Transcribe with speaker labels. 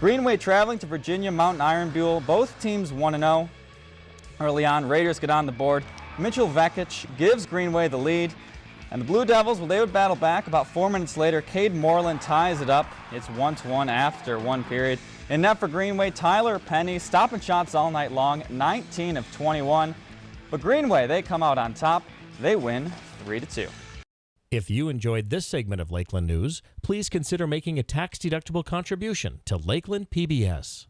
Speaker 1: Greenway traveling to Virginia Mountain Iron Buhl. Both teams 1-0. Early on, Raiders get on the board. Mitchell Vekic gives Greenway the lead. And the Blue Devils, well, they would battle back. About four minutes later, Cade Moreland ties it up. It's 1-1 after one period. In net for Greenway, Tyler Penny, stopping shots all night long, 19 of 21. But Greenway, they come out on top. They win 3-2.
Speaker 2: If you enjoyed this segment of Lakeland News, please consider making a tax-deductible contribution to Lakeland PBS.